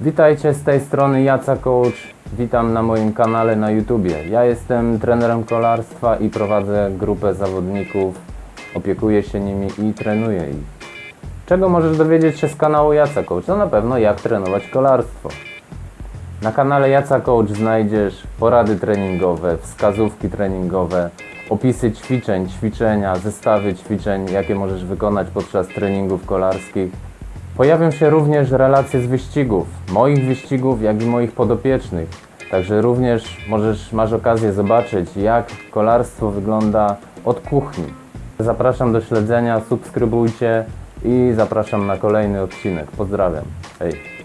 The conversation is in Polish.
Witajcie z tej strony Jaca Coach. Witam na moim kanale na YouTubie. Ja jestem trenerem kolarstwa i prowadzę grupę zawodników. Opiekuję się nimi i trenuję ich. Czego możesz dowiedzieć się z kanału Jaca Coach? No na pewno jak trenować kolarstwo. Na kanale Jaca Coach znajdziesz porady treningowe, wskazówki treningowe, opisy ćwiczeń, ćwiczenia, zestawy ćwiczeń, jakie możesz wykonać podczas treningów kolarskich. Pojawią się również relacje z wyścigów, moich wyścigów, jak i moich podopiecznych. Także również możesz, masz okazję zobaczyć, jak kolarstwo wygląda od kuchni. Zapraszam do śledzenia, subskrybujcie i zapraszam na kolejny odcinek. Pozdrawiam. Hej.